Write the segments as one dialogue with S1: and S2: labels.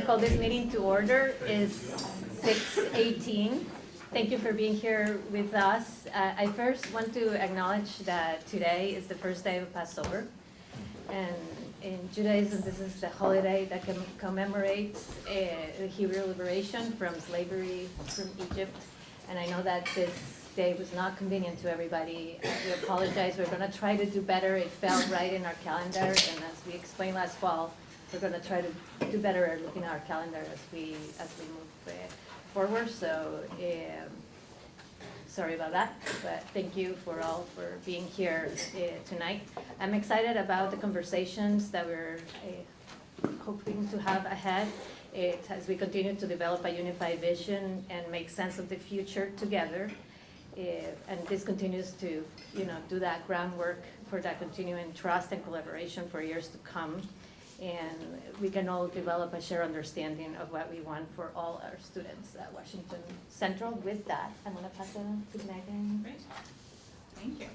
S1: to call this meeting to order. Is 6:18. Thank you for being here with us. Uh, I first want to acknowledge that today is the first day of Passover. And in Judaism, this is the holiday that com- commemorates uh, the Hebrew liberation from slavery from Egypt. And I know that this day was not convenient to everybody. We apologize. We're going to try to do better. It fell right in our calendar. And as we explained last fall, we're going to try to do better at looking at our calendar as we, as we move uh, forward. So, um, sorry about that, but thank you for all for being here uh, tonight. I'm excited about the conversations that we're uh, hoping to have ahead. It, as we continue to develop a unified vision and make sense of the future together. Uh, And this continues to, you know, do that groundwork for that continuing trust and collaboration for years to come. And we can all develop a shared understanding of what we want for all our students at Washington Central. With that, I'm gonna pass it on to Megan.
S2: Great, thank you.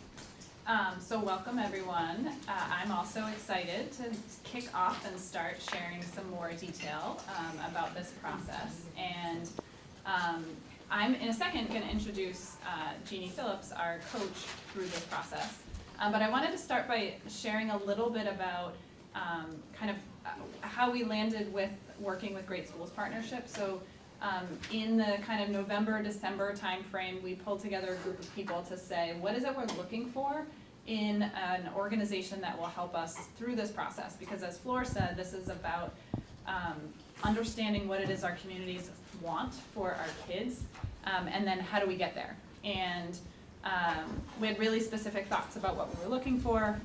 S2: Um, so welcome everyone. Uh, I'm also excited to kick off and start sharing some more detail um, about this process. And um, I'm in a second going to introduce uh, Jeannie Phillips, our coach through this process. Um, but I wanted to start by sharing a little bit about um, kind of uh, how we landed with working with Great Schools Partnership. So um, in the kind of November, December timeframe, we pulled together a group of people to say, what is it we're looking for in an organization that will help us through this process? Because as Flor said, this is about um, understanding what it is our communities want for our kids, um, and then how do we get there? And um, we had really specific thoughts about what we were looking for.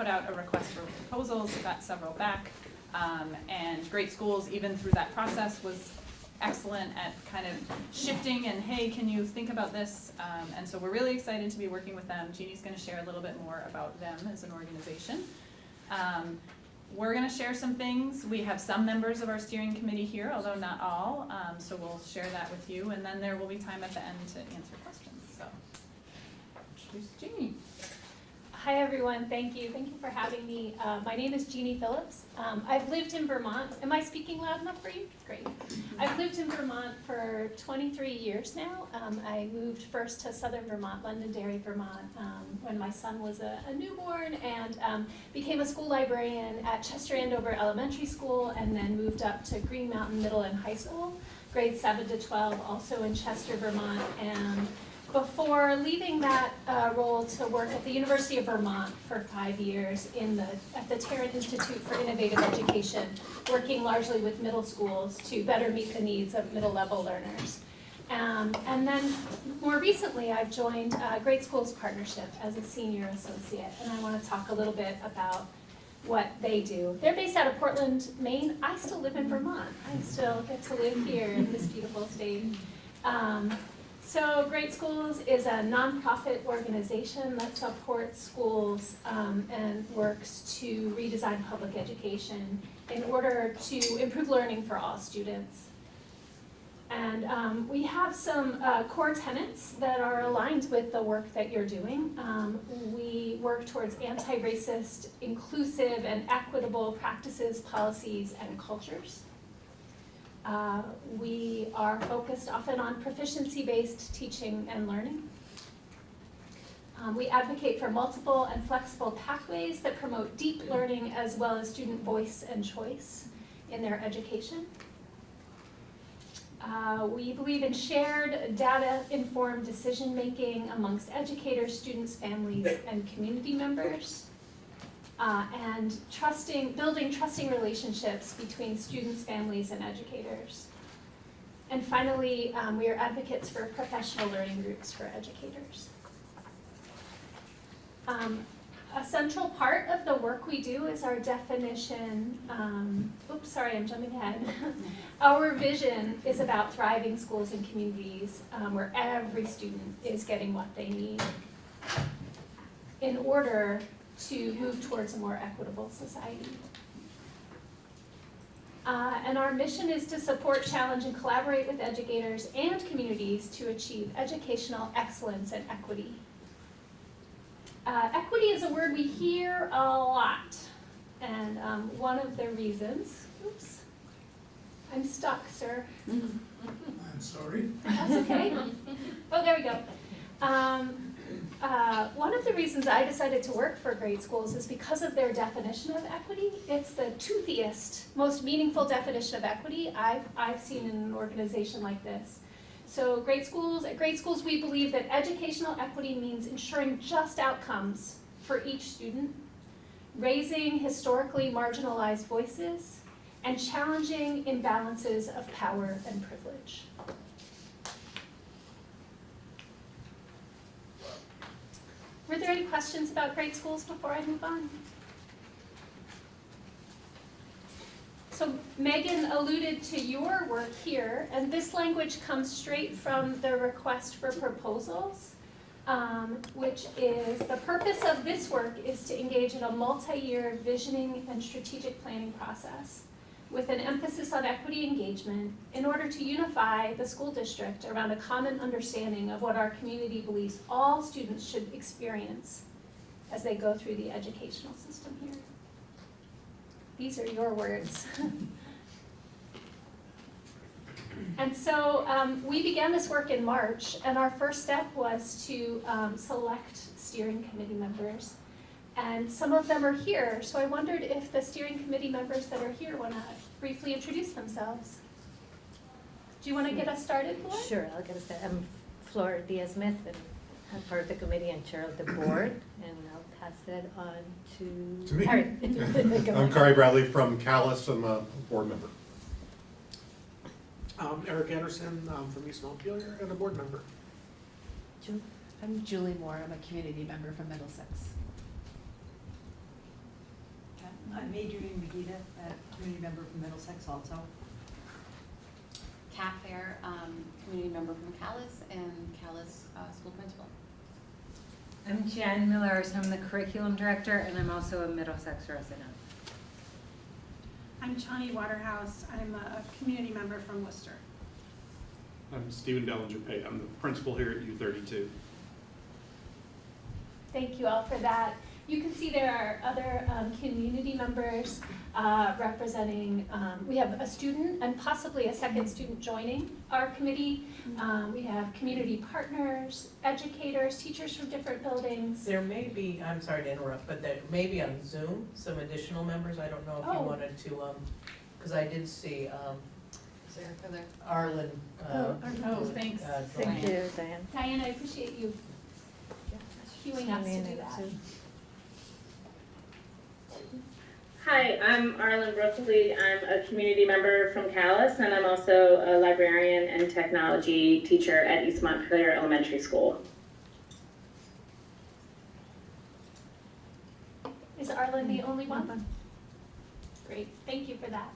S2: Put out a request for proposals, got several back. Um, and Great Schools, even through that process, was excellent at kind of shifting and, hey, can you think about this? Um, and so we're really excited to be working with them. Jeannie's gonna share a little bit more about them as an organization. Um, we're gonna share some things. We have some members of our steering committee here, although not all, um, so we'll share that with you. And then there will be time at the end to answer questions, so. Here's Jeannie.
S3: Hi, everyone. Thank you. Thank you for having me. Uh, my name is Jeannie Phillips. Um, I've lived in Vermont. Am I speaking loud enough for you? Great. I've lived in Vermont for 23 years now. Um, I moved first to southern Vermont, Londonderry, Vermont, um, when my son was a, a newborn and um, became a school librarian at Chester Andover Elementary School and then moved up to Green Mountain Middle and High School, grades 7 to 12, also in Chester, Vermont. And before leaving that uh, role to work at the University of Vermont for five years in the, at the Tarrant Institute for Innovative Education, working largely with middle schools to better meet the needs of middle level learners. Um, and then more recently, I've joined uh, Great Schools Partnership as a senior associate, and I want to talk a little bit about what they do. They're based out of Portland, Maine. I still live in Vermont. I still get to live here in this beautiful state. Um, so Great Schools is a nonprofit organization that supports schools um, and works to redesign public education in order to improve learning for all students. And um, we have some uh, core tenets that are aligned with the work that you're doing. Um, we work towards anti-racist, inclusive, and equitable practices, policies, and cultures. Uh, we are focused often on proficiency-based teaching and learning. Um, we advocate for multiple and flexible pathways that promote deep learning as well as student voice and choice in their education. Uh, we believe in shared data-informed decision-making amongst educators, students, families, and community members. Uh, and trusting, building trusting relationships between students, families, and educators. And finally, um, we are advocates for professional learning groups for educators. Um, a central part of the work we do is our definition, um, oops, sorry, I'm jumping ahead. our vision is about thriving schools and communities um, where every student is getting what they need in order to move towards a more equitable society. Uh, and our mission is to support, challenge, and collaborate with educators and communities to achieve educational excellence and equity. Uh, equity is a word we hear a lot. And um, one of the reasons, oops, I'm stuck, sir.
S4: I'm sorry.
S3: That's okay. Oh, there we go. Um, uh, one of the reasons I decided to work for Great Schools is because of their definition of equity. It's the toothiest, most meaningful definition of equity I've, I've seen in an organization like this. So Great Schools, at Great Schools, we believe that educational equity means ensuring just outcomes for each student, raising historically marginalized voices, and challenging imbalances of power and privilege. Were there any questions about Great Schools before I move on? So Megan alluded to your work here, and this language comes straight from the request for proposals, um, which is, the purpose of this work is to engage in a multi-year visioning and strategic planning process with an emphasis on equity engagement in order to unify the school district around a common understanding of what our community believes all students should experience as they go through the educational system here. These are your words. And so um, we began this work in March, and our first step was to um, select steering committee members. And some of them are here, so I wondered if the steering committee members that are here want to briefly introduce themselves. Do you want to get us started, Flor?
S1: Sure, I'll get us started. I'm Flor Diaz-Smith, and I'm part of the committee and chair of the board, and I'll pass it on to.
S4: To me.
S1: Kari.
S5: I'm
S1: on.
S5: Kari Bradley from Calais, I'm a board member.
S4: Um, Eric Anderson, um, from East Montpelier and a board member.
S1: Ju-
S6: I'm Julie Moore, I'm a community member from Middlesex.
S7: I'm Adrienne Megida, a community member from Middlesex also.
S6: Kat Fair, um, community member from Calais and Calais, uh, school principal.
S8: I'm Jen Millers, I'm the curriculum director, and I'm also a Middlesex resident.
S9: I'm Chani Waterhouse. I'm a community member from Worcester.
S10: I'm Stephen Dellinger Pate. I'm the principal here at U thirty-two.
S3: Thank you all for that. You can see there are other um, community members uh, representing, um, we have a student and possibly a second student joining our committee. Um, We have community partners, educators, teachers from different buildings.
S11: There may be, I'm sorry to interrupt, but there may be on Zoom, some additional members, I don't know if you
S3: Oh.
S11: wanted to, um, because I did see, um,
S6: Is there further?
S11: Arlen, uh,
S3: Oh,
S2: Oh, thanks.
S11: uh,
S1: Thank you, Diane.
S3: Diane, I appreciate you queuing us to do that.
S12: Hi, I'm Arlen Brookley. I'm a community member from Calais, and I'm also a librarian and technology teacher at East Montpelier Elementary School.
S3: Is Arlen the only one? Great, thank you for that.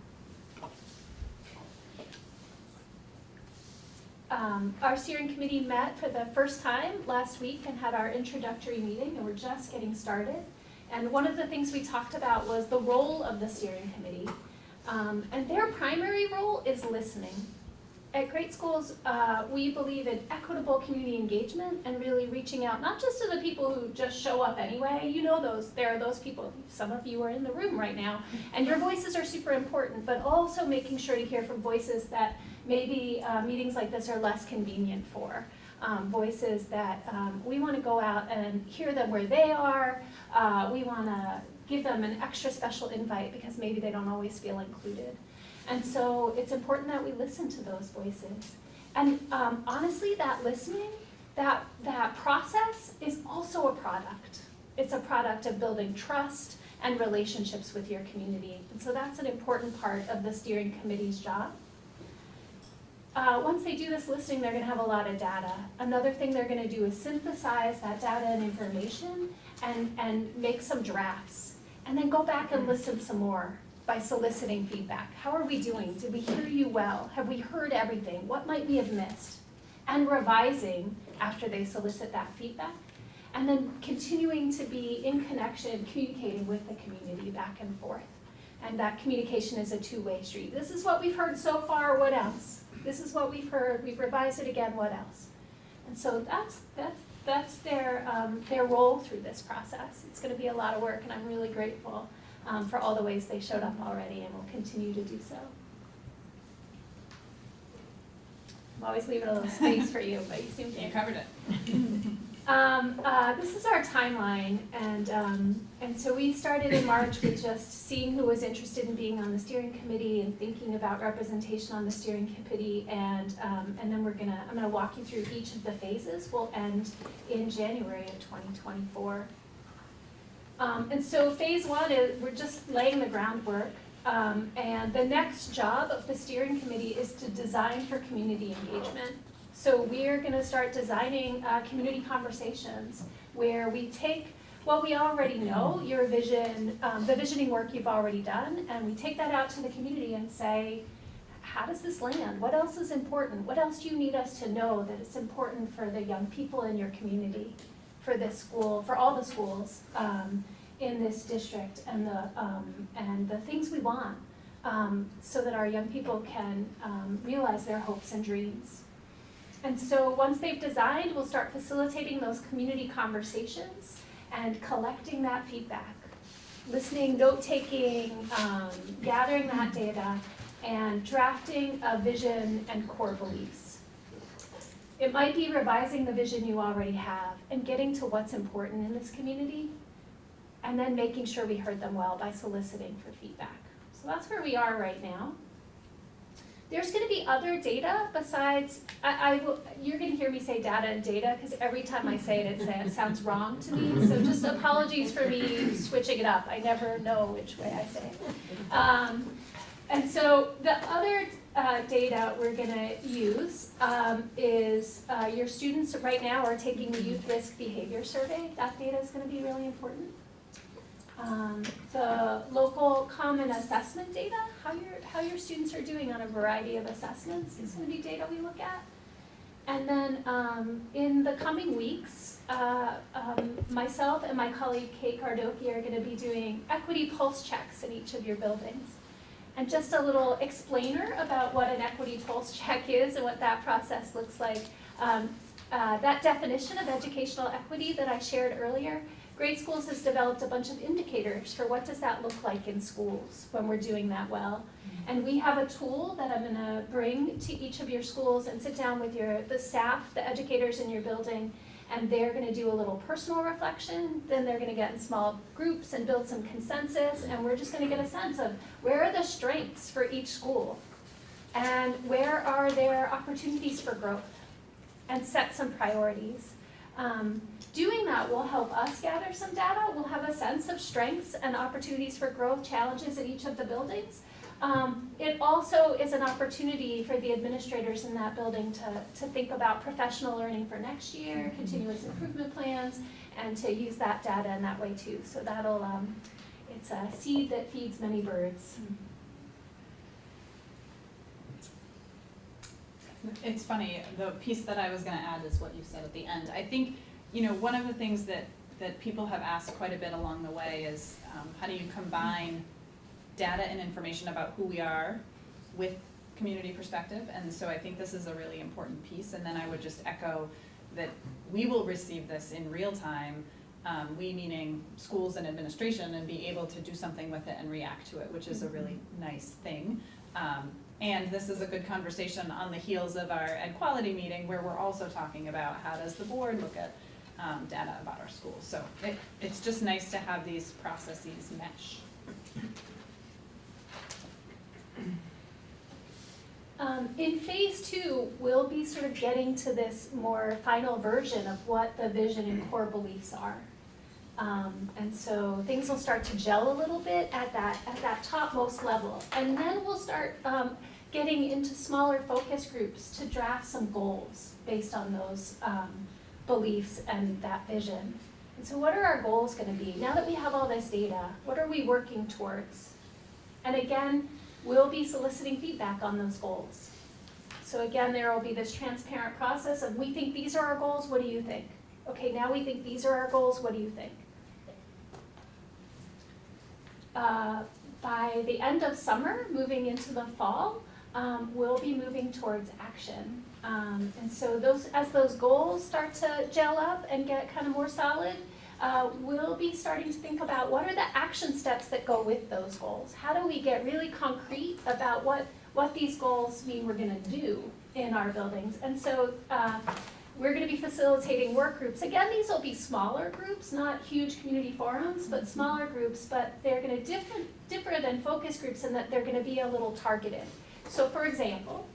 S3: Um, Our steering committee met for the first time last week and had our introductory meeting, and we're just getting started. And one of the things we talked about was the role of the steering committee. Um, And their primary role is listening. At great schools, uh, we believe in equitable community engagement and really reaching out, not just to the people who just show up anyway. You know those, there are those people, some of you are in the room right now, and your voices are super important, but also making sure to hear from voices that maybe uh, meetings like this are less convenient for. Um, voices that um, we want to go out and hear them where they are. Uh, we want to give them an extra special invite because maybe they don't always feel included. And so it's important that we listen to those voices. And um, honestly, that listening, that, that process is also a product. It's a product of building trust and relationships with your community. And so that's an important part of the steering committee's job. Uh, once they do this listing, they're gonna have a lot of data. Another thing they're gonna do is synthesize that data and information and, and make some drafts. And then go back and listen some more by soliciting feedback. How are we doing? Did we hear you well? Have we heard everything? What might we have missed? And revising after they solicit that feedback. And then continuing to be in connection, communicating with the community back and forth. And that communication is a two-way street. This is what we've heard so far, what else? This is what we've heard, we've revised it again, what else? And so that's, that's, that's their, um, their role through this process. It's gonna be a lot of work, and I'm really grateful um, for all the ways they showed up already and will continue to do so. I'm always leaving a little space for you, but you seem to.
S2: You covered it.
S3: Um, uh, this is our timeline, and, um, and so we started in March with just seeing who was interested in being on the steering committee and thinking about representation on the steering committee, and, um, and then we're gonna, I'm gonna walk you through each of the phases. We'll end in January of twenty twenty-four. Um, and so phase one is, we're just laying the groundwork, um, and the next job of the steering committee is to design for community engagement. So we're gonna start designing, uh, community conversations where we take what we already know, your vision, um, the visioning work you've already done, and we take that out to the community and say, how does this land? What else is important? What else do you need us to know that it's important for the young people in your community, for this school, for all the schools, um, in this district and the, um, and the things we want, um, so that our young people can, um, realize their hopes and dreams. And so once they've designed, we'll start facilitating those community conversations and collecting that feedback. Listening, note-taking, um, gathering that data, and drafting a vision and core beliefs. It might be revising the vision you already have and getting to what's important in this community, and then making sure we heard them well by soliciting for feedback. So that's where we are right now. There's gonna be other data besides, I, I will, you're gonna hear me say data and data, because every time I say it, it, sounds wrong to me, so just apologies for me switching it up, I never know which way I say it. Um, and so the other, uh, data we're gonna use, um, is, uh, your students right now are taking the youth risk behavior survey, that data is gonna be really important. Um, the local common assessment data, how your, how your students are doing on a variety of assessments is gonna be data we look at. And then, um, in the coming weeks, uh, um, myself and my colleague Kate Gardoqui are gonna be doing equity pulse checks in each of your buildings. And just a little explainer about what an equity pulse check is and what that process looks like. Um, uh, that definition of educational equity that I shared earlier Great Schools has developed a bunch of indicators for what does that look like in schools when we're doing that well. And we have a tool that I'm gonna bring to each of your schools and sit down with your, the staff, the educators in your building, and they're gonna do a little personal reflection, then they're gonna get in small groups and build some consensus, and we're just gonna get a sense of where are the strengths for each school? And where are there opportunities for growth? And set some priorities. Um, doing that will help us gather some data. We'll have a sense of strengths and opportunities for growth, challenges in each of the buildings. Um, it also is an opportunity for the administrators in that building to, to think about professional learning for next year, continuous improvement plans, and to use that data in that way too. So that'll, um, it's a seed that feeds many birds.
S2: It's funny, the piece that I was gonna add is what you said at the end. I think, you know, one of the things that, that people have asked quite a bit along the way is, um, how do you combine data and information about who we are with community perspective? And so I think this is a really important piece, and then I would just echo that we will receive this in real time, um, we meaning schools and administration, and be able to do something with it and react to it, which is a really nice thing. Um, and this is a good conversation on the heels of our ed quality meeting where we're also talking about how does the board look at um, data about our schools. So it, it's just nice to have these processes mesh.
S3: Um, in phase two, we'll be sort of getting to this more final version of what the vision and core beliefs are. Um, and so things will start to gel a little bit at that, at that topmost level. And then we'll start, um, getting into smaller focus groups to draft some goals based on those, um, beliefs and that vision. And so what are our goals gonna be? Now that we have all this data, what are we working towards? And again, we'll be soliciting feedback on those goals. So again, there will be this transparent process of, we think these are our goals, what do you think? Okay, now we think these are our goals, what do you think? Uh, by the end of summer, moving into the fall, um, we'll be moving towards action. Um, and so those, as those goals start to gel up and get kind of more solid, uh, we'll be starting to think about what are the action steps that go with those goals? How do we get really concrete about what, what these goals mean we're gonna do in our buildings. And so, uh, we're gonna be facilitating work groups. Again, these will be smaller groups, not huge community forums, but smaller groups, but they're gonna different, different than focus groups in that they're gonna be a little targeted. So for example,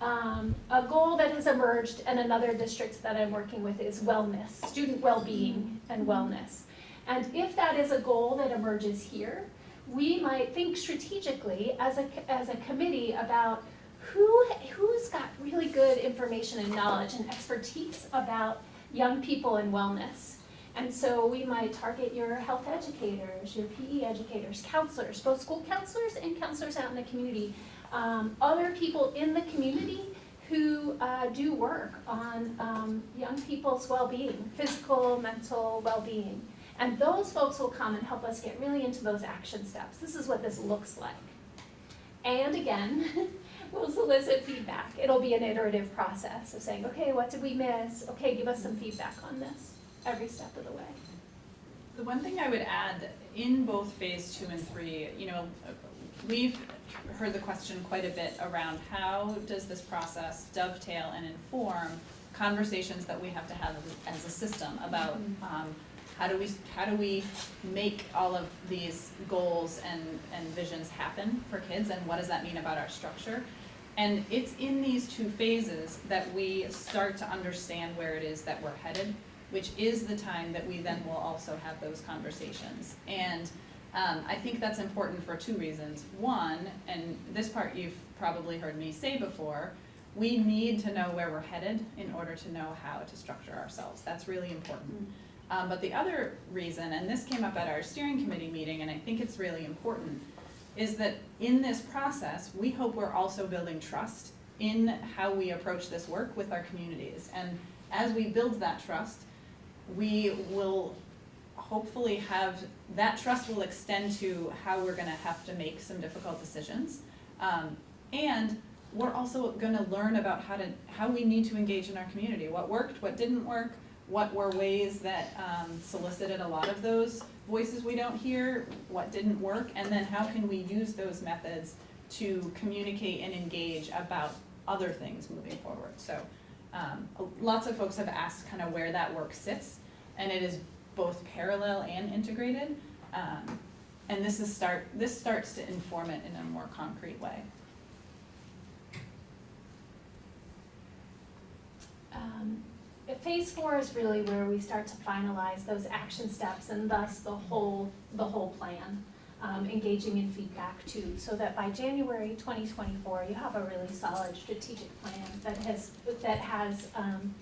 S3: um, a goal that has emerged in another district that I'm working with is wellness, student well-being and wellness. And if that is a goal that emerges here, we might think strategically as a, as a committee about who, who's got really good information and knowledge and expertise about young people and wellness. And so we might target your health educators, your PE educators, counselors, both school counselors and counselors out in the community, um, other people in the community who uh, do work on um, young people's well-being, physical, mental well-being. And those folks will come and help us get really into those action steps. This is what this looks like. And again, we'll solicit feedback. It'll be an iterative process of saying, okay, what did we miss? Okay, give us some feedback on this every step of the way.
S2: The one thing I would add, in both phase two and three, you know, we've heard the question quite a bit around how does this process dovetail and inform conversations that we have to have as a system about, um, how do we, how do we make all of these goals and, and visions happen for kids, and what does that mean about our structure? And it's in these two phases that we start to understand where it is that we're headed, which is the time that we then will also have those conversations. And um, I think that's important for two reasons. One, and this part you've probably heard me say before, we need to know where we're headed in order to know how to structure ourselves. That's really important. Um, but the other reason, and this came up at our steering committee meeting, and I think it's really important, is that in this process, we hope we're also building trust in how we approach this work with our communities. And as we build that trust, we will hopefully have, that trust will extend to how we're gonna have to make some difficult decisions. Um, and we're also gonna learn about how to, how we need to engage in our community, what worked, what didn't work, what were ways that um, solicited a lot of those voices we don't hear, what didn't work, and then how can we use those methods to communicate and engage about other things moving forward. So um, lots of folks have asked kind of where that work sits, and it is both parallel and integrated. Um, and this is start, this starts to inform it in a more concrete way.
S3: Um, Phase four is really where we start to finalize those action steps and thus the whole, the whole plan. Um, engaging in feedback too, so that by January twenty twenty-four, you have a really solid strategic plan that has, that has, um,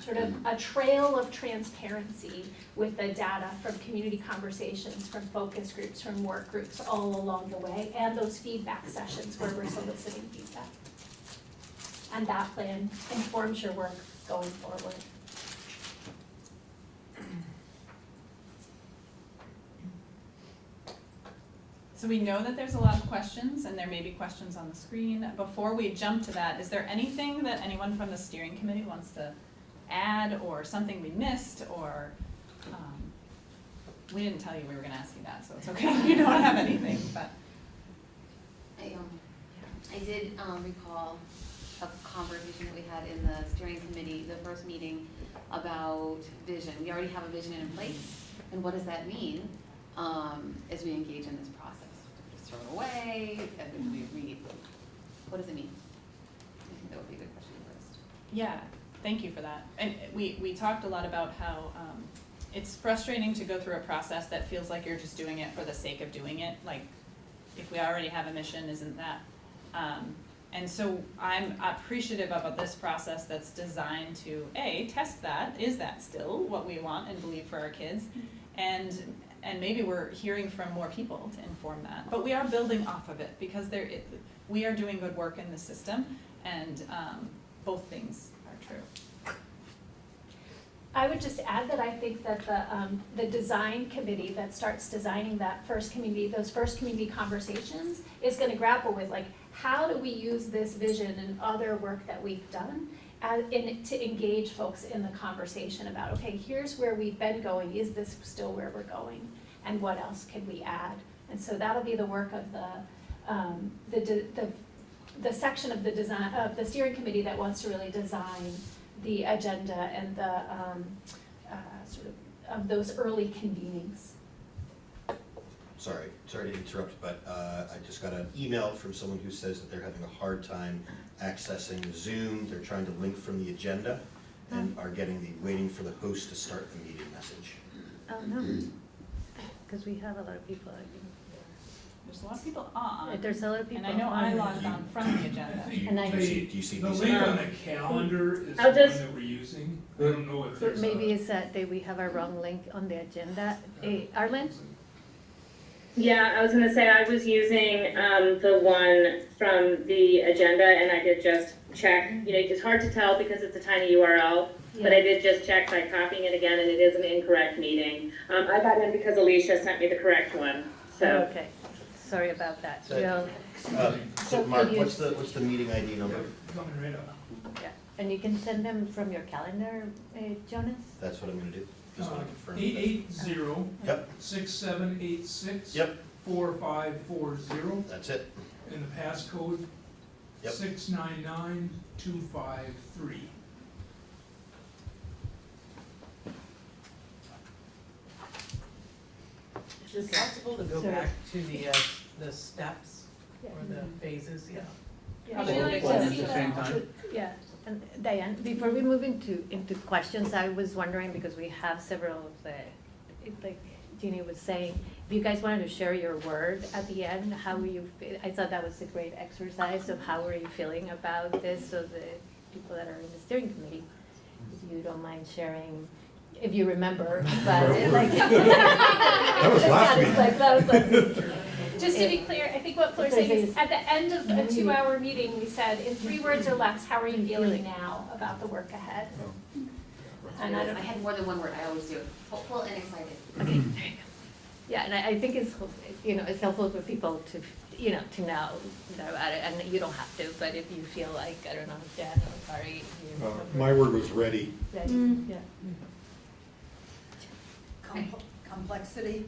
S3: sort of a trail of transparency with the data from community conversations, from focus groups, from work groups all along the way, and those feedback sessions where we're soliciting feedback. And that plan informs your work going forward.
S2: So we know that there's a lot of questions, and there may be questions on the screen. Before we jump to that, is there anything that anyone from the steering committee wants to add, or something we missed, or, um, we didn't tell you we were gonna ask you that, so it's okay you don't have anything, but.
S6: I, um, I did, um, recall a conversation that we had in the steering committee, the first meeting, about vision. We already have a vision in place, and what does that mean, um, as we engage in this process? Just throw it away, and we read, what does it mean? I think that would be a good question first.
S2: Yeah, thank you for that. And we, we talked a lot about how, um, it's frustrating to go through a process that feels like you're just doing it for the sake of doing it, like, if we already have a mission, isn't that? Um, and so I'm appreciative about this process that's designed to, A, test that, is that still what we want and believe for our kids? And, and maybe we're hearing from more people to inform that, but we are building off of it, because there, it, we are doing good work in the system, and, um, both things true.
S3: I would just add that I think that the, um, the design committee that starts designing that first community, those first community conversations is gonna grapple with like, how do we use this vision and other work that we've done as, in, to engage folks in the conversation about, okay, here's where we've been going, is this still where we're going? And what else can we add? And so that'll be the work of the, um, the, the the section of the design, of the steering committee that wants to really design the agenda and the, um, uh, sort of, of those early convenings.
S13: Sorry, sorry to interrupt, but uh, I just got an email from someone who says that they're having a hard time accessing Zoom. They're trying to link from the agenda and are getting the waiting for the host to start the meeting message.
S1: Oh, no, because we have a lot of people, I
S2: There's a lot of people on,
S1: think. There's a lot of people.
S2: and I know I
S1: on.
S2: logged on from the agenda.
S1: And I-
S13: Do you see, do you see
S14: The
S13: these?
S14: link on the calendar is the
S12: I'll
S14: one
S12: just-
S14: that we're using. I don't know if
S1: But
S14: there's a.
S1: maybe it's that they, we have a wrong link on the agenda. Eh, Arlen?
S12: Yeah, I was gonna say, I was using, um, the one from the agenda and I did just check, you know, it's hard to tell because it's a tiny URL, but I did just check by copying it again and it is an incorrect meeting. Um, I got in because Alicia sent me the correct one, so.
S1: Okay, sorry about that.
S13: So-
S1: We'll-
S13: Uh,
S1: So
S13: So Mark,
S1: could you-
S13: what's the, what's the meeting ID number?
S14: Coming right up.
S1: yeah. And you can send them from your calendar, eh, Jonas?
S13: That's what I'm gonna do. Just wanna confirm.
S14: Uh, Eight eight zero,
S13: Yep,
S14: six seven eight six.
S13: Yep.
S14: Four five four zero,
S13: that's it.
S14: and the passcode,
S13: Yep.
S14: six nine nine two five three.
S11: Is it possible to go
S1: Sorry.
S11: back to the, uh, the steps or the phases, yeah?
S1: Yeah.
S3: Would you like to
S10: At
S3: see
S10: the
S3: the-
S10: same time?
S1: Yeah, and Diane, before we move into, into questions, I was wondering, because we have several of the, it- like Jeannie was saying, if you guys wanted to share your word at the end, how were you, fe- I thought that was a great exercise of how were you feeling about this, so the people that are in the steering committee, if you don't mind sharing, if you remember, but it, like.
S5: That was last
S1: It's like, that was last week.
S3: Just to be clear, I think what Flor's saying is, at the end of a two-hour meeting, we said, in three words or less, how are you feeling now about the work ahead? And I don't-
S6: I had more than one word, I always do, hopeful and excited.
S1: Okay, there you go. Yeah, and I, I think it's, hel- you know, it's helpful for people to, you know, to know about it, and you don't have to, but if you feel like, I don't know, Jen or Kari, you.
S5: Uh, My word was ready.
S1: Ready,
S7: Mm.
S1: yeah.
S7: Com- Complexity,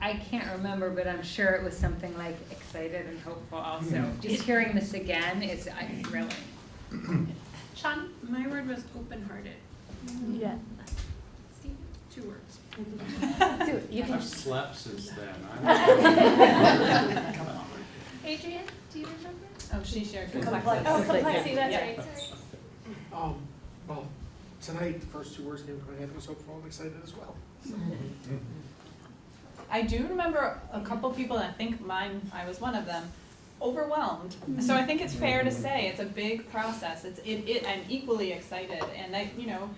S8: I can't remember, but I'm sure it was something like excited and hopeful also. Just hearing this again is uh, thrilling.
S3: Sean?
S9: My word was open-hearted,
S1: Yeah.
S3: Steve?
S9: two words.
S1: Do. You can,
S10: I've slept since then. I- Come on.
S3: Adrian, do you remember?
S2: Oh, she shared
S11: Complexity.
S2: complexity.
S3: Oh, complexity, that's
S2: Yeah.
S3: right.
S4: Um, well, tonight, the first two words came to my head was hopeful and excited as well.
S2: I do remember a couple people, and I think mine, I was one of them, overwhelmed. So I think it's fair to say it's a big process. It's, it, it, I'm equally excited and I, you know,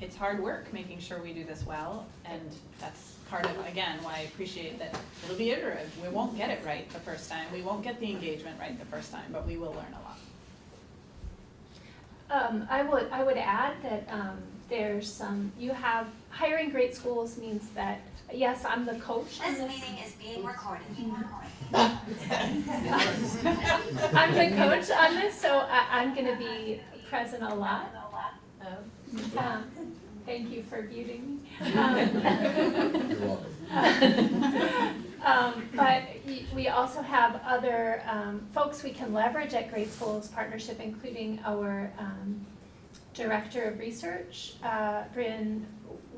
S2: it's hard work making sure we do this well. And that's part of, again, why I appreciate that it'll be iterative. We won't get it right the first time. We won't get the engagement right the first time, but we will learn a lot.
S3: Um, I would, I would add that, um, there's some, you have, hiring great schools means that, yes, I'm the coach on this.
S15: Meeting is being recorded.
S3: I'm the coach on this, so I, I'm gonna be present a lot. Um, Thank you for muting me. Um,
S13: You're welcome.
S3: Um, but we also have other, um, folks we can leverage at Great Schools Partnership, including our, um, Director of Research, uh, Bryn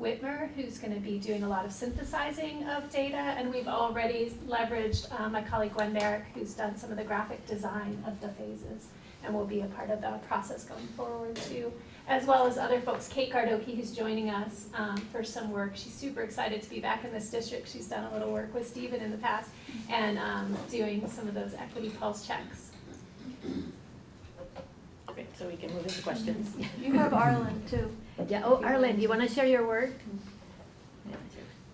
S3: Whitmer, who's gonna be doing a lot of synthesizing of data, and we've already leveraged, uh, my colleague Gwen Merrick, who's done some of the graphic design of the phases, and will be a part of the process going forward too as well as other folks. Kate Gardoqui, who's joining us um, for some work. She's super excited to be back in this district. She's done a little work with Stephen in the past and um, doing some of those equity pulse checks.
S1: great, so we can move into questions.
S9: You have Arlen too.
S1: Yeah, oh, Arlen, do you want to share your word?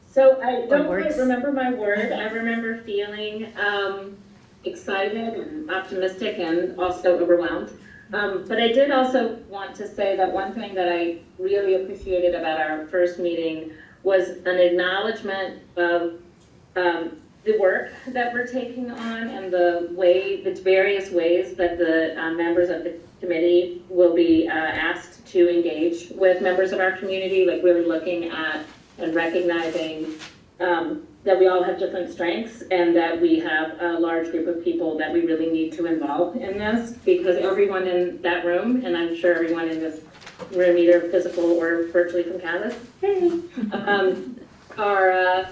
S12: So I don't quite remember my word. I remember feeling um, excited and optimistic and also overwhelmed. Um, but I did also want to say that one thing that I really appreciated about our first meeting was an acknowledgement of um, the work that we're taking on and the way, the various ways that the uh, members of the committee will be uh, asked to engage with members of our community, like really looking at and recognizing um, that we all have different strengths and that we have a large group of people that we really need to involve in this because everyone in that room, and I'm sure everyone in this room, either physical or virtually from Canvas, hey, um, are, uh,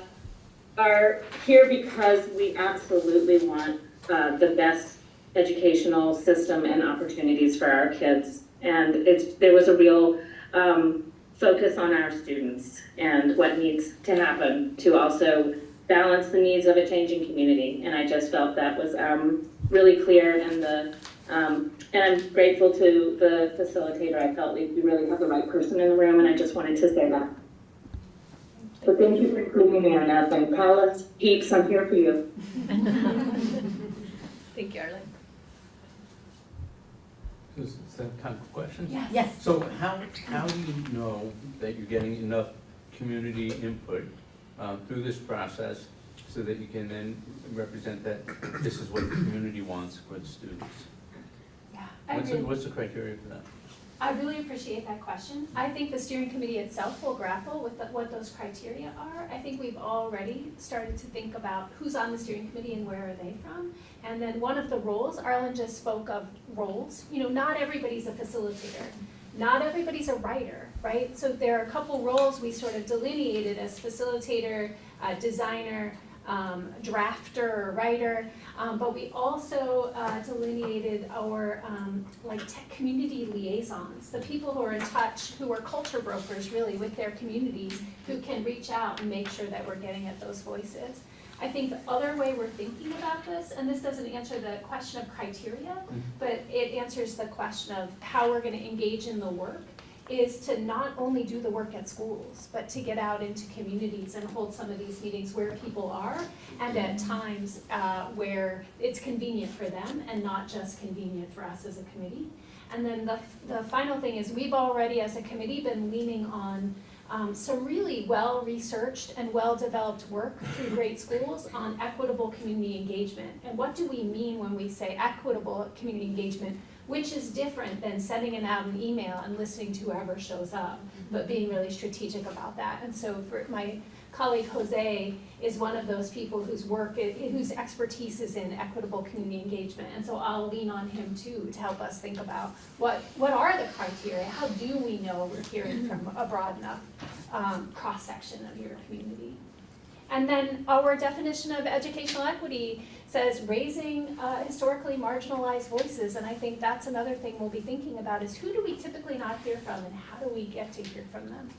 S12: are here because we absolutely want uh, the best educational system and opportunities for our kids. And it's, there was a real um, focus on our students and what needs to happen to also balance the needs of a changing community. And I just felt that was um, really clear and the, um, and I'm grateful to the facilitator. I felt we we really have the right person in the room and I just wanted to say that. So thank you for including me on that. And Paula, Peeps, I'm here for you.
S1: Thank you, Arlen.
S15: Is that kind of question?
S1: Yes. Yes.
S15: So how, how do you know that you're getting enough community input uh, through this process so that you can then represent that this is what the community wants for the students?
S3: Yeah, I
S15: What's, the- what's the criteria for that?
S3: I really appreciate that question. I think the steering committee itself will grapple with the- what those criteria are. I think we've already started to think about who's on the steering committee and where are they from. And then one of the roles, Arlen just spoke of roles, you know, not everybody's a facilitator. Not everybody's a writer, right? So there are a couple roles we sort of delineated as facilitator, uh, designer, um, drafter or writer. Um, but we also uh, delineated our um, like tech community liaisons, the people who are in touch, who are culture brokers really with their communities, who can reach out and make sure that we're getting at those voices. I think the other way we're thinking about this, and this doesn't answer the question of criteria, but it answers the question of how we're gonna engage in the work, is to not only do the work at schools, but to get out into communities and hold some of these meetings where people are, and at times uh, where it's convenient for them and not just convenient for us as a committee. And then the, the final thing is, we've already, as a committee, been leaning on um, some really well-researched and well-developed work through great schools on equitable community engagement. And what do we mean when we say equitable community engagement, which is different than sending it out an email and listening to whoever shows up, but being really strategic about that. And so for my colleague Jose is one of those people whose work, whose expertise is in equitable community engagement. And so I'll lean on him too to help us think about what, what are the criteria? How do we know we're hearing from a broad enough um, cross-section of your community? And then our definition of educational equity says raising uh, historically marginalized voices. And I think that's another thing we'll be thinking about is who do we typically not hear from and how do we get to hear from them?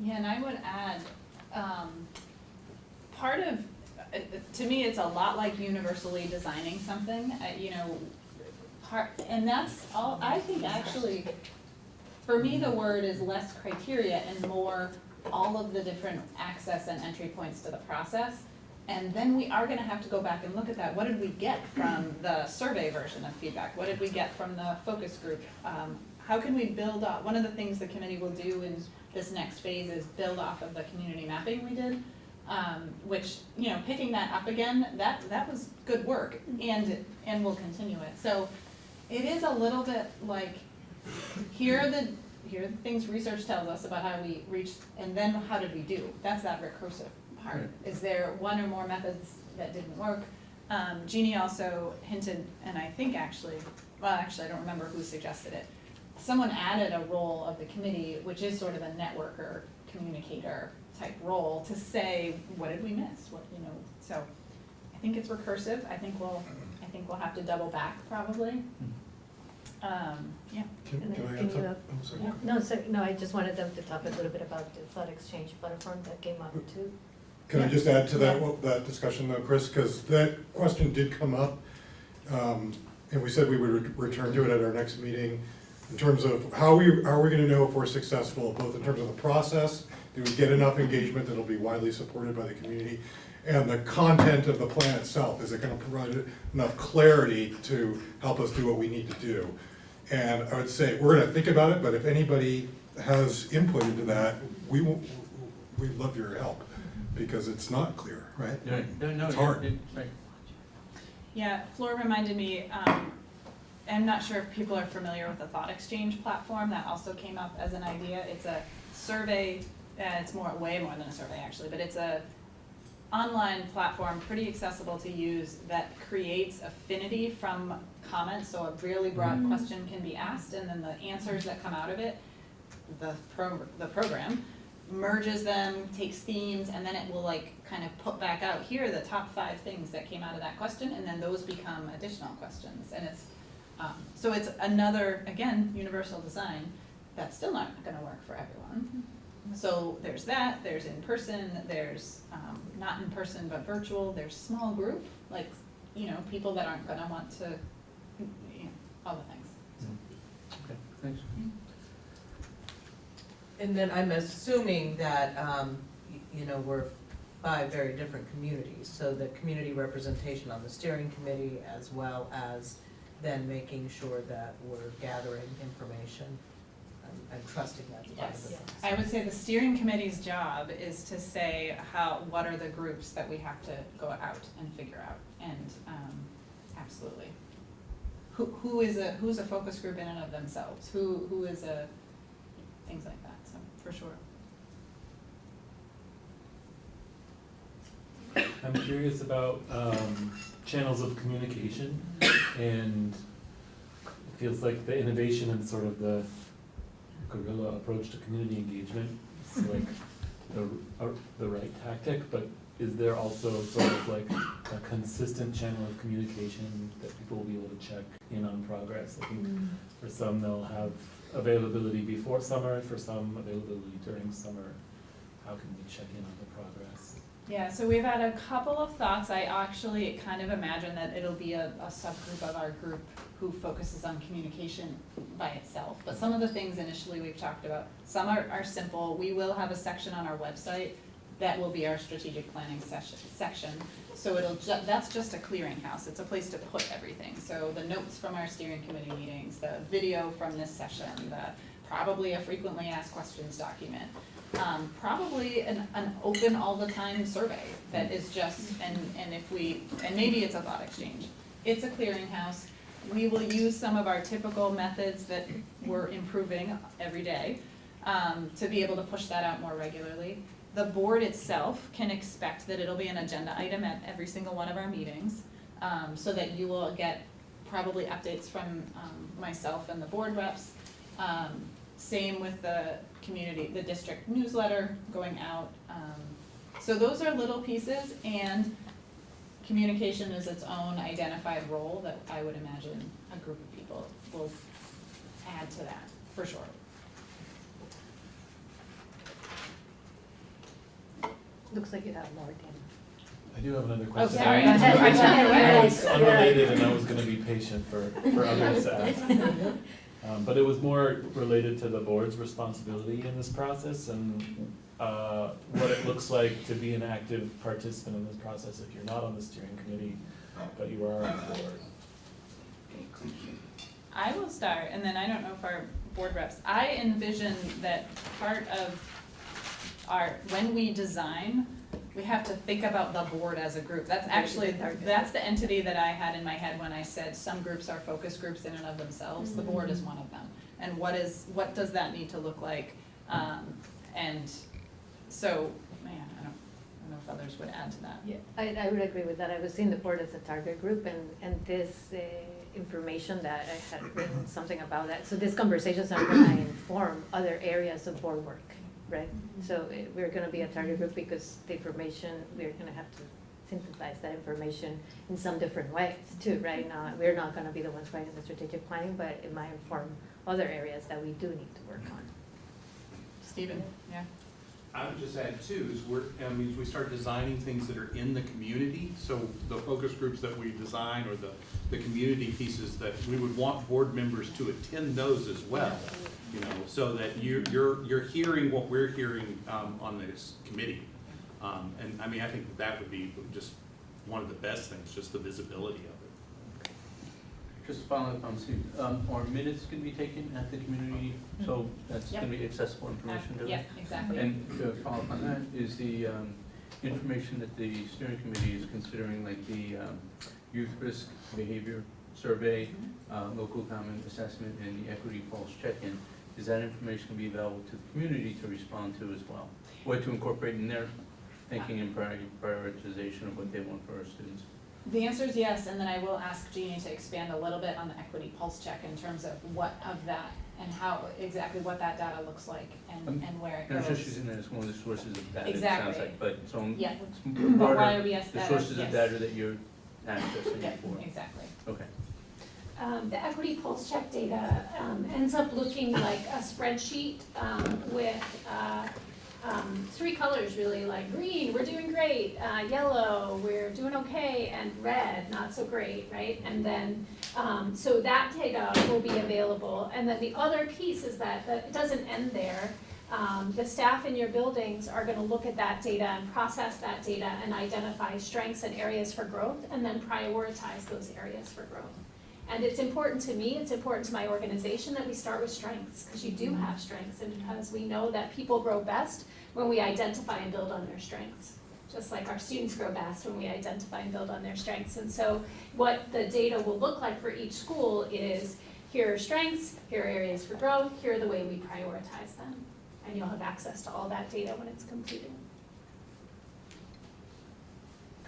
S2: Yeah, and I would add, um, part of, uh, to me, it's a lot like universally designing something, uh, you know, part, and that's all, I think actually, for me, the word is less criteria and more all of the different access and entry points to the process. And then we are gonna have to go back and look at that, what did we get from the survey version of feedback? What did we get from the focus group? Um, how can we build up, one of the things the committee will do in this next phase is build off of the community mapping we did. Um, which, you know, picking that up again, that, that was good work and, and we'll continue it. So it is a little bit like, here are the, here are the things research tells us about how we reached, and then how did we do? That's that recursive part. Is there one or more methods that didn't work? Um, Jeannie also hinted, and I think actually, well, actually, I don't remember who suggested it. Someone added a role of the committee, which is sort of a networker, communicator type role, to say, what did we miss? What, you know, so I think it's recursive. I think we'll, I think we'll have to double back probably. Um, yeah.
S5: Can
S1: And
S5: can
S1: then
S5: I
S1: can
S5: add
S1: you,
S5: some-
S1: uh,
S5: oh, sorry.
S1: No, so, no, I just wanted them to talk a little bit about the Thought Exchange platform that came up too.
S5: Can I just add to that,
S1: Yeah.
S5: well, that discussion though, Chris, because that question did come up. um, And we said we would re- return to it at our next meeting in terms of how we, how are we gonna know if we're successful, both in terms of the process, do we get enough engagement that'll be widely supported by the community? And the content of the plan itself, is it gonna provide enough clarity to help us do what we need to do? And I would say, we're gonna think about it, but if anybody has input into that, we will, we'd love your help, because it's not clear, right?
S15: Yeah, no, no,
S5: It's
S15: you're-
S5: hard.
S15: it- right.
S2: Yeah, Flora reminded me, um, I'm not sure if people are familiar with the Thought Exchange platform, that also came up as an idea. It's a survey uh, it's more, way more than a survey actually, but it's a online platform, pretty accessible to use, that creates affinity from comments, so a really broad
S3: Mhm.
S2: question can be asked, and then the answers that come out of it, the pro, the program merges them, takes themes, and then it will like kind of put back out, here the top five things that came out of that question, and then those become additional questions, and it's, um, so it's another, again, universal design, that's still not gonna work for everyone. So there's that, there's in person, there's, um, not in person but virtual, there's small group, like, you know, people that aren't gonna want to, you know, all the things.
S15: Okay, thanks.
S11: And then I'm assuming that, um, y- you know, we're five very different communities, so the community representation on the steering committee as well as then making sure that we're gathering information. I'm, I'm trusting that's part of the
S2: Yes,
S11: process.
S2: I would say the steering committee's job is to say how, what are the groups that we have to go out and figure out, and, um, absolutely. Who, who is a, who's a focus group in and of themselves, who, who is a, things like that, so, for sure.
S16: I'm curious about um, channels of communication, and it feels like the innovation and sort of the guerrilla approach to community engagement is like the, uh, the right tactic, but is there also sort of like a consistent channel of communication that people will be able to check in on progress? I think for some, they'll have availability before summer, for some, availability during summer. How can we check in on the progress?
S2: Yeah, so we've had a couple of thoughts. I actually kind of imagine that it'll be a, a subgroup of our group who focuses on communication by itself. But some of the things initially we've talked about, some are, are simple. We will have a section on our website that will be our strategic planning session, section. So it'll ju- that's just a clearinghouse. It's a place to put everything. So the notes from our steering committee meetings, the video from this session, the, probably a frequently asked questions document um, probably an, an open all the time survey that is just, and, and if we, and maybe it's a Thought Exchange. It's a clearinghouse. We will use some of our typical methods that we're improving every day, um, to be able to push that out more regularly. The board itself can expect that it'll be an agenda item at every single one of our meetings, um, so that you will get probably updates from, um, myself and the board reps. Um, same with the community, the district newsletter going out. Um, so those are little pieces and communication is its own identified role that I would imagine a group of people will add to that, for sure.
S1: Looks like you have more, Dan.
S16: I do have another
S2: Oh,
S16: question.
S2: sorry.
S1: Go ahead.
S16: It's unrelated and I was gonna be patient for, for others to ask. Um, but it was more related to the board's responsibility in this process and, uh, what it looks like to be an active participant in this process if you're not on the steering committee, but you are on the board.
S2: I will start, and then I don't know if our board reps, I envision that part of our, when we design, we have to think about the board as a group. That's actually, that's the entity that I had in my head when I said some groups are focus groups in and of themselves. The board is one of them. And what is, what does that need to look like? Um, and so, man, I don't, I don't know if others would add to that.
S1: Yeah, I, I would agree with that. I was seeing the board as a target group and, and this uh, information that I had written something about that. So these conversations are gonna inform other areas of board work, right? So uh, we're gonna be a target group because the information, we're gonna have to synthesize that information in some different ways too, right? Now, we're not gonna be the ones writing the strategic planning, but it might inform other areas that we do need to work on.
S2: Stephen, yeah?
S10: I would just add too, is we're, I mean, we start designing things that are in the community, so the focus groups that we design or the, the community pieces that we would want board members to attend those as well. You know, so that you, you're, you're hearing what we're hearing, um, on this committee. Um, and I mean, I think that would be just one of the best things, just the visibility of it.
S15: Just following up on Steve, um, are minutes going to be taken at the community, so that's gonna be accessible information to them?
S2: Yeah, exactly.
S15: And to follow up on that, is the, um, information that the steering committee is considering, like the, um, youth risk behavior survey, uh, local comment assessment, and the equity pulse check-in, is that information gonna be available to the community to respond to as well? Or to incorporate in their thinking and priori- prioritization of what they want for our students?
S2: The answer is yes, and then I will ask Jeannie to expand a little bit on the equity pulse check in terms of what of that and how, exactly what that data looks like and,
S15: Um,
S2: and where it
S15: And I'm
S2: goes.
S15: just using that as one of the sources of data, it sounds
S2: Exactly.
S15: like, but so I'm-
S2: Yeah.
S15: it's
S2: But why
S15: broader,
S2: are we
S15: the sources
S2: yes.
S15: of data that you're accessing
S2: Yeah,
S15: for.
S2: exactly.
S15: Okay.
S3: Um, the equity pulse check data, um, ends up looking like a spreadsheet, um, with, uh, um, three colors really, like green, we're doing great, uh, yellow, we're doing okay, and red, not so great, right? And then, um, so that data will be available, and then the other piece is that, that it doesn't end there. Um, the staff in your buildings are gonna look at that data and process that data and identify strengths and areas for growth, and then prioritize those areas for growth. And it's important to me, it's important to my organization that we start with strengths, because you do have strengths, and because we know that people grow best when we identify and build on their strengths. Just like our students grow best when we identify and build on their strengths. And so what the data will look like for each school is, here are strengths, here are areas for growth, here are the way we prioritize them. And you'll have access to all that data when it's completed.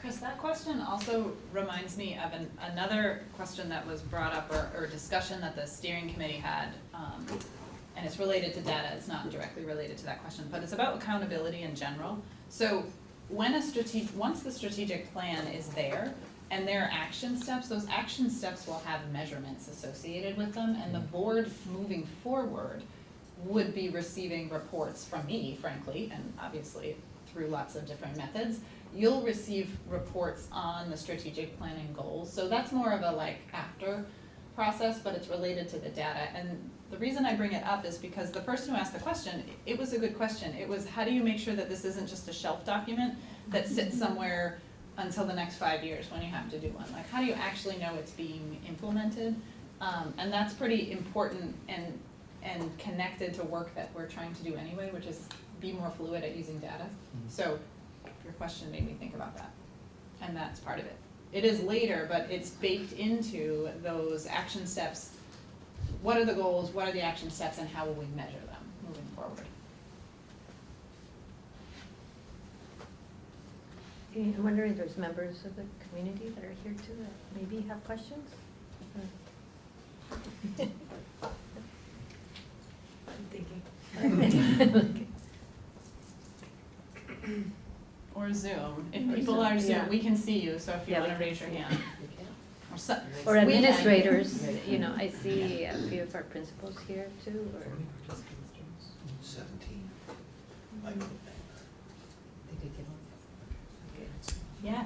S2: Chris, that question also reminds me of an, another question that was brought up or, or discussion that the steering committee had. Um, and it's related to data, it's not directly related to that question, but it's about accountability in general. So when a strategic, once the strategic plan is there and there are action steps, those action steps will have measurements associated with them and the board moving forward would be receiving reports from me, frankly, and obviously through lots of different methods. You'll receive reports on the strategic planning goals, so that's more of a like after process, but it's related to the data. And the reason I bring it up is because the person who asked the question, it was a good question. It was, how do you make sure that this isn't just a shelf document that sits somewhere until the next five years when you have to do one? Like, how do you actually know it's being implemented? Um, and that's pretty important and, and connected to work that we're trying to do anyway, which is be more fluid at using data. So your question made me think about that, and that's part of it. It is later, but it's baked into those action steps. What are the goals, what are the action steps, and how will we measure them moving forward?
S1: I'm wondering if there's members of the community that are here too that maybe have questions?
S7: I'm thinking.
S2: Or Zoom, if
S1: Or
S2: people
S1: Zoom,
S2: are
S1: yeah.
S2: Zoom, we can see you, so if you
S1: Yeah, we
S2: wanna raise your hand. Or so-
S1: Or
S2: we can.
S1: administrators, you know, I see a few of our principals here too, or.
S13: Seventeen.
S2: Yeah.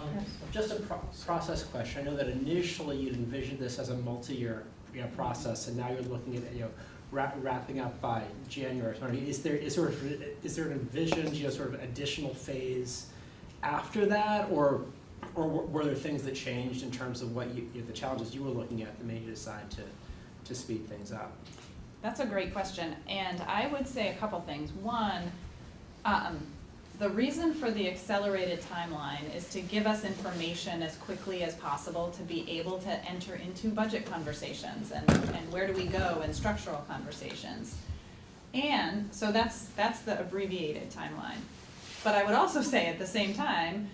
S17: Um, Just a pro- process question. I know that initially you'd envisioned this as a multi-year, you know, process, and now you're looking at, you know, wrap- wrapping up by January. So I mean, is there, is sort of, is there an envisioned, you know, sort of additional phase after that? Or, or were there things that changed in terms of what you, you know, the challenges you were looking at that made you decide to, to speed things up?
S2: That's a great question, and I would say a couple things. One, um, the reason for the accelerated timeline is to give us information as quickly as possible to be able to enter into budget conversations and, and where do we go in structural conversations. And, so that's, that's the abbreviated timeline. But I would also say at the same time,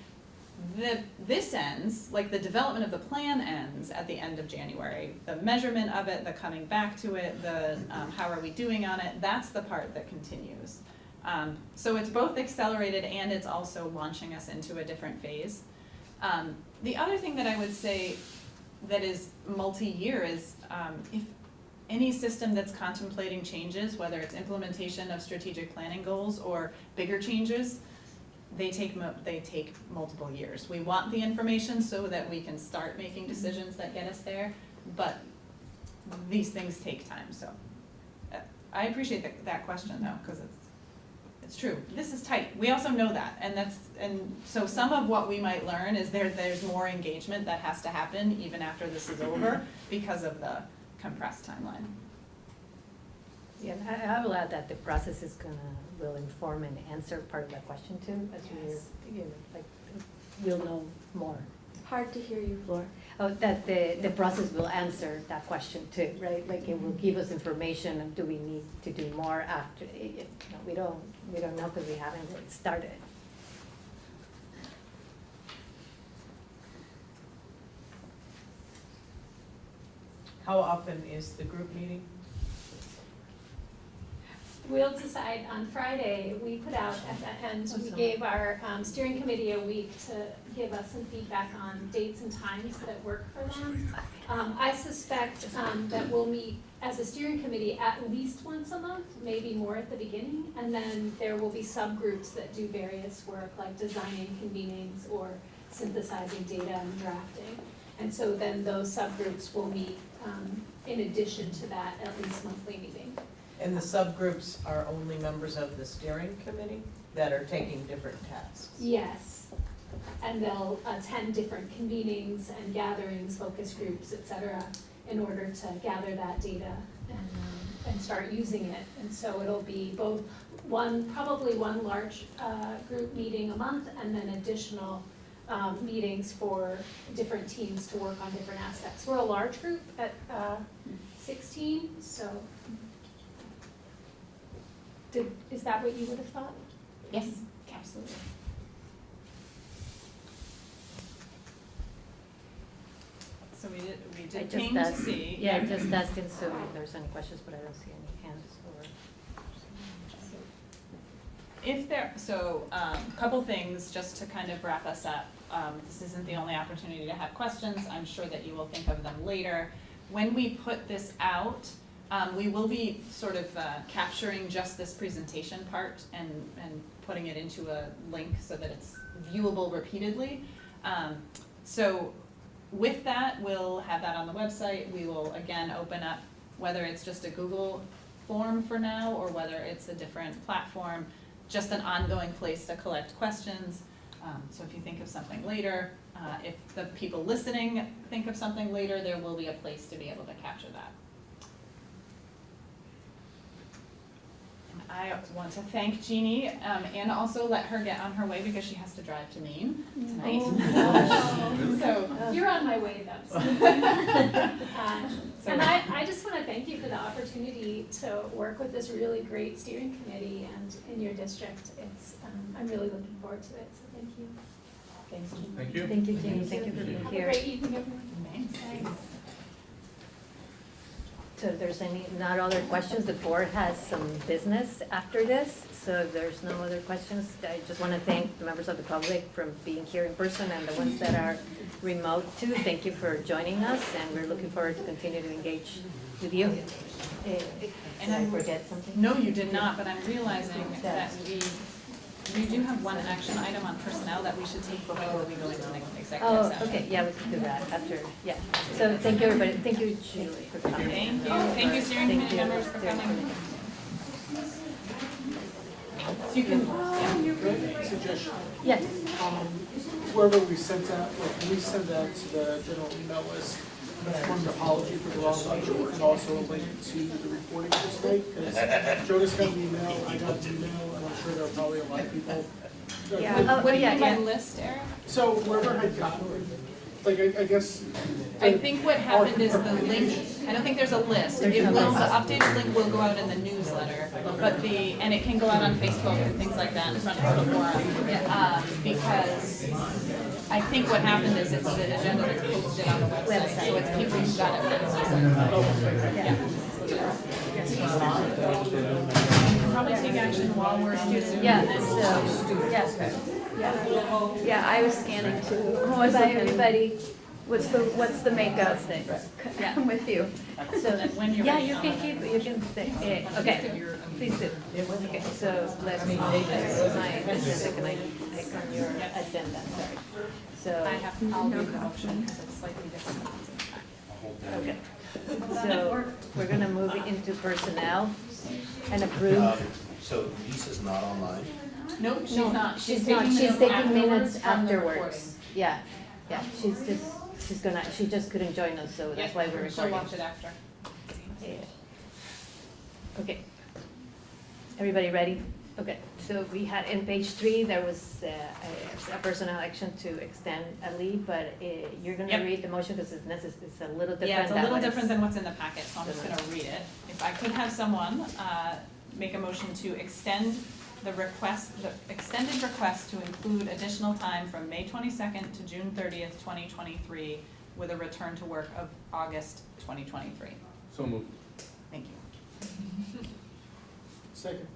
S2: the, this ends, like the development of the plan ends at the end of January. The measurement of it, the coming back to it, the, um, how are we doing on it, that's the part that continues. Um, so it's both accelerated and it's also launching us into a different phase. Um, the other thing that I would say that is multi-year is, um, if any system that's contemplating changes, whether it's implementation of strategic planning goals or bigger changes, they take mo- they take multiple years. We want the information so that we can start making decisions that get us there, but these things take time, so. uh, I appreciate that, that question though, cause it's, it's true, this is tight, we also know that, and that's, and so some of what we might learn is there, there's more engagement that has to happen even after this is over because of the compressed timeline.
S1: Yeah, I, I will add that the process is gonna, will inform and answer part of that question too, as
S2: Yes.
S1: we're, you know, like, we'll know more Hard to hear you, Flora. Oh, that the, the process will answer that question too, right? Like it will give us information of do we need to do more after, eh, no, we don't, we don't know because we haven't really started.
S11: How often is the group meeting?
S3: We'll decide on Friday, we put out at the end, we gave our um, steering committee a week to give us some feedback on dates and times that work for them. Um, I suspect um, that we'll meet as a steering committee at least once a month, maybe more at the beginning. And then there will be subgroups that do various work, like designing convenings or synthesizing data and drafting. And so then those subgroups will meet um, in addition to that at least monthly meeting.
S11: And the subgroups are only members of the steering committee that are taking different tasks?
S3: Yes. And they'll attend different convenings and gatherings, focus groups, et cetera, in order to gather that data and, um, and start using it. And so it'll be both one, probably one large, uh, group meeting a month and then additional, um, meetings for different teams to work on different aspects. We're a large group at, uh, sixteen, so. Did, is that what you would have thought?
S2: Yes, absolutely. So we did, we
S1: I
S2: did
S1: just
S2: ping to
S1: asked-
S2: see.
S1: Yeah, I just asked in Zoom if there's any questions, but I don't see any hands or.
S2: If there, so, um, a couple things, just to kind of wrap us up. Um, this isn't the only opportunity to have questions, I'm sure that you will think of them later. When we put this out, um, we will be sort of, uh, capturing just this presentation part and, and putting it into a link so that it's viewable repeatedly. Um, so with that, we'll have that on the website, we will again open up, whether it's just a Google form for now, or whether it's a different platform, just an ongoing place to collect questions. Um, so if you think of something later, uh, if the people listening think of something later, there will be a place to be able to capture that. I want to thank Jeannie, um, and also let her get on her way because she has to drive to Maine tonight.
S3: Oh.
S2: So,
S3: You're on my way though. Uh, And I, I just want to thank you for the opportunity to work with this really great steering committee and in your district. It's, um, I'm really looking forward to it, so thank you.
S2: Thanks, Jeannie.
S10: Thank you.
S1: Thank you, Jeannie, thank you for being here.
S3: Have a
S1: here.
S3: great evening, everyone.
S2: Thanks.
S1: So if there's any, not other questions, the board has some business after this. So if there's no other questions, I just want to thank the members of the public for being here in person and the ones that are remote too. Thank you for joining us and we're looking forward to continue to engage with you. Eh, Did
S2: And
S1: I forget something?
S2: No, you did not, but I'm realizing that we, we do have one action item on personnel that we should take before we go into an executive
S1: Oh,
S2: session.
S1: okay, yeah, we can do that after, yeah. So thank you, everybody. Thank you, Julie, for coming.
S2: Thank you, thank you steering
S1: Thank
S2: committee
S1: you,
S2: members for coming. So you can,
S4: Suggestion,
S1: Yes.
S4: um, wherever we sent out, like, can we send out to the general email list, an apology for the wrong measure, and also a link to the reporting for tonight, because Jonas got an email, I got an email, and I'm sure there are probably a lot of people. that-
S1: Yeah. Oh,
S2: what do you
S1: yeah,
S2: mean by
S1: yeah.
S2: list, Eric?
S4: So wherever had gotten, like, I, I guess.
S2: I think what happened is the link, I don't think there's a list. It will, the updated link will go out in the newsletter, but the, and it can go out on Facebook and things like that in front of the forum. Um, because I think what happened is it's the agenda that's posted on the website, so it's people who got it. Yeah. Probably take action while we're students.
S1: Yeah, so, yes,
S18: Yeah, yeah, I was scanning too. I was
S1: Bye, everybody.
S18: What's the, what's the makeup?
S1: Yeah.
S18: I'm with you.
S1: So,
S2: when you're
S1: yeah, you can
S2: let
S1: keep, you can stay, eh, okay, please do. Okay, so let's, this is my, this is like, I click on your agenda, sorry. So,
S2: I have, I'll read the motion because it's slightly different.
S1: okay. So, we're gonna move into personnel and approve.
S13: Um, So Lisa's not online.
S2: Nope, she's
S1: No,
S2: not.
S1: She's not,
S2: taking
S1: she's
S2: minutes
S1: taking minutes
S2: from the
S1: afterwards. Yeah, yeah, she's just, she's gonna, she just couldn't join us, so that's why we're
S2: recording. She'll
S1: recording.
S2: watch it after.
S1: Yeah. Okay. Everybody ready? Okay, so we had, in page three, there was uh, a a personal action to extend a leave, but uh, you're gonna
S2: Yep.
S1: read the motion because it's necess, it's a little different.
S2: Yeah, it's a little
S1: what is-
S2: different than what's in the packet, so I'm just gonna read it. If I could have someone, uh, make a motion to extend the request, the extended request to include additional time from May twenty-second to June thirtieth, twenty twenty-three, with a return to work of August twenty twenty-three.
S15: So moved.
S2: Thank you.
S4: Second.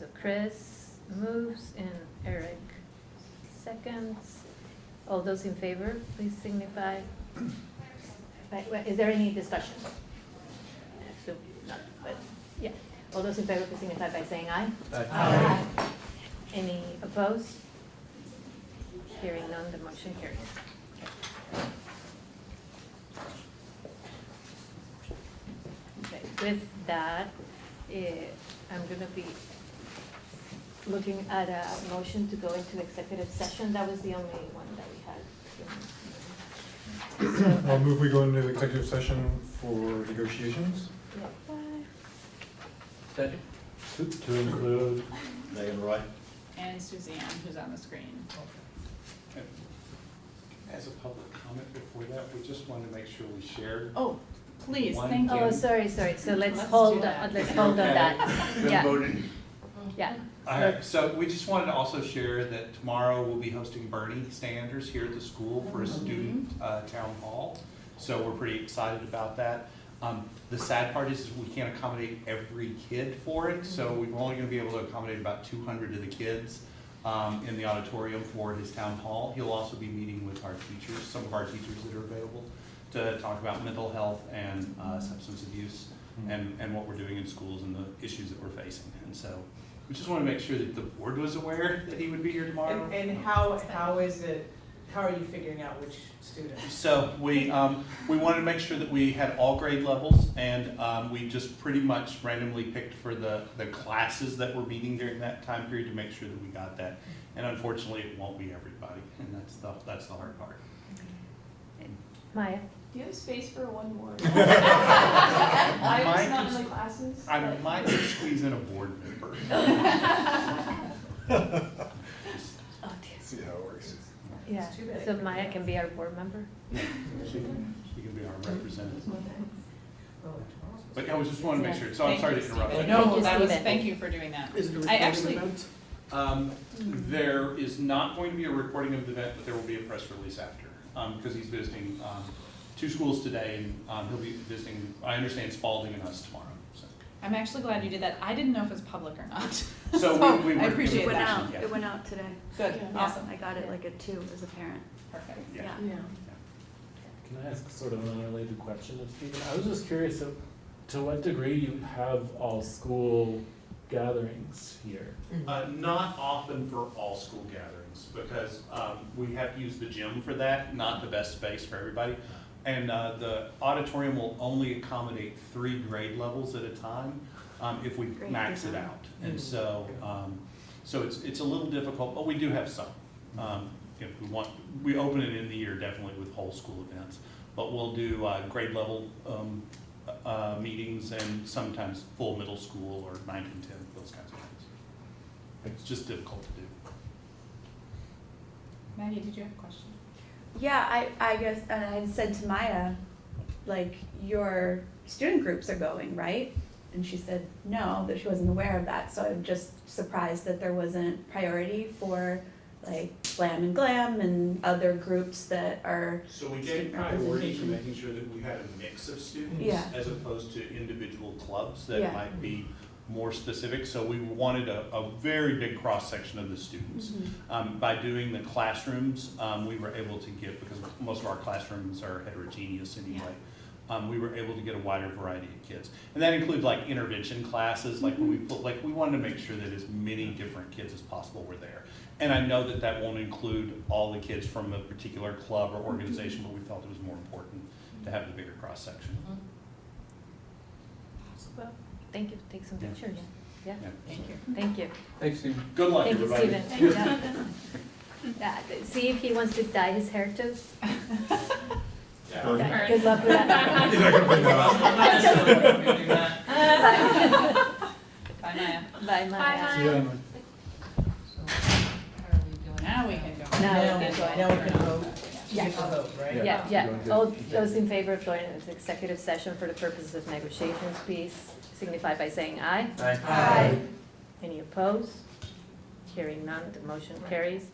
S1: Okay, so Chris moves and Eric seconds. All those in favor, please signify. Right, well, is there any discussion? I assume not, but, yeah. All those in favor, please signify by saying aye.
S15: Aye.
S1: Any opposed? Hearing none, the motion carries. Okay, with that, eh, I'm gonna be looking at a motion to go into executive session. That was the only one that we had. So,
S5: I'll move we go into executive session for negotiations.
S1: yeah.
S15: Second?
S16: To, to include,
S13: Megan Roy?
S2: And Suzanne, who's on the screen. Okay.
S10: As a public comment before that, we just wanted to make sure we shared.
S2: Oh, please,
S10: One
S2: thank you.
S1: Oh, sorry, sorry, so let's
S2: Let's
S1: hold,
S2: do
S1: on- let's hold on that.
S15: Been
S1: Yeah, yeah.
S10: Alright, so we just wanted to also share that tomorrow we'll be hosting Bernie Sanders here at the school for a student uh, town hall. So we're pretty excited about that. Um, The sad part is we can't accommodate every kid for it, so we're only gonna be able to accommodate about two hundred of the kids um, in the auditorium for his town hall. He'll also be meeting with our teachers, some of our teachers that are available, to talk about mental health and uh, substance abuse and, and what we're doing in schools and the issues that we're facing. And so we just want to make sure that the board was aware that he would be here tomorrow.
S11: And, and how, how is it, how are you figuring out which students?
S10: So we, um, we wanted to make sure that we had all grade levels and, um, we just pretty much randomly picked for the, the classes that were meeting during that time period to make sure that we got that. And unfortunately, it won't be everybody, and that's the, that's the hard part.
S1: Maya?
S9: Do you have space for one more?
S10: I
S9: I
S10: might
S9: was not in the classes.
S10: I
S9: but-
S10: might just squeeze in a board member.
S1: Oh, dear.
S5: See how it works.
S1: Yeah,
S11: too bad.
S1: so Maya can be our board member?
S10: She can, she can be our representative.
S11: Oh,
S10: But yeah, we just want to make sure, so I'm sorry to interrupt.
S2: Stephen.
S10: you.
S1: Thank
S2: No,
S1: you,
S2: that was,
S1: Stephen.
S2: thank you for doing that.
S4: Is it a
S2: I
S4: recorded
S2: actually-
S4: event?
S10: Um, there is not going to be a recording of the event, but there will be a press release after, um, because he's visiting, um, two schools today, and, um, he'll be visiting, I understand Spalding and us tomorrow, so.
S2: I'm actually glad you did that. I didn't know if it was public or not.
S10: So we- we
S2: I
S10: were-
S2: appreciate
S18: It went
S2: that.
S18: out,
S10: yeah.
S18: it went out today.
S2: Good,
S18: Yeah,
S2: awesome,
S18: I got it like at two as a parent,
S2: perfect.
S10: Yeah.
S18: yeah.
S11: Yeah.
S16: can I ask sort of an unrelated question of Stephen? I was just curious, so to what degree you have all school gatherings here?
S10: Uh, not often for all school gatherings, because, um, we have to use the gym for that, not the best space for everybody. And, uh, the auditorium will only accommodate three grade levels at a time, um, if we
S18: Great
S10: max it
S18: design.
S10: out. And so, um, so it's, it's a little difficult, but we do have some. Um, if we want, we open it in the year definitely with whole school events, but we'll do, uh, grade level, um, uh, meetings and sometimes full middle school or ninth and tenth, those kinds of things. It's just difficult to do.
S2: Maggie, did you have a question?
S18: Yeah, I, I guess, and I said to Maya, like, your student groups are going, right? And she said, no, that she wasn't aware of that, so I'm just surprised that there wasn't priority for like Glam and Glam and other groups that are,
S10: So we
S18: Student
S10: gave priority to
S18: representation.
S10: making sure that we had a mix of students
S18: Yeah.
S10: as opposed to individual clubs
S18: Yeah.
S10: that might be more specific. So we wanted a, a very big cross-section of the students. Um, by doing the classrooms, um, we were able to get, because most of our classrooms are heterogeneous anyway, um, we were able to get a wider variety of kids. And that includes like intervention classes, like when we put, like, we wanted to make sure that as many different kids as possible were there. And I know that that won't include all the kids from a particular club or organization, but we felt it was more important to have the bigger cross-section.
S1: Well, Thank you. Take some Yeah. pictures. Yeah.
S10: Yeah.
S2: Thank you.
S1: Thank you.
S15: Thanks, Stephen.
S10: Good luck,
S1: Thank you,
S10: everybody.
S1: Thank you. Yeah, See if he wants to dye his hair too.
S10: Yeah.
S1: Good Dye- Good luck with that.
S5: You're not gonna bring that up.
S2: Bye, Maya.
S1: Bye, Maya.
S16: See
S3: you,
S16: Emma.
S2: Now we can go.
S1: Now we can go.
S11: Now we can vote.
S1: Yeah.
S11: Vote, right?
S16: Yeah,
S1: yeah. All those in favor of joining this executive session for the purposes of negotiations, please signify by saying aye.
S11: Aye.
S1: Any opposed? Hearing none, the motion carries.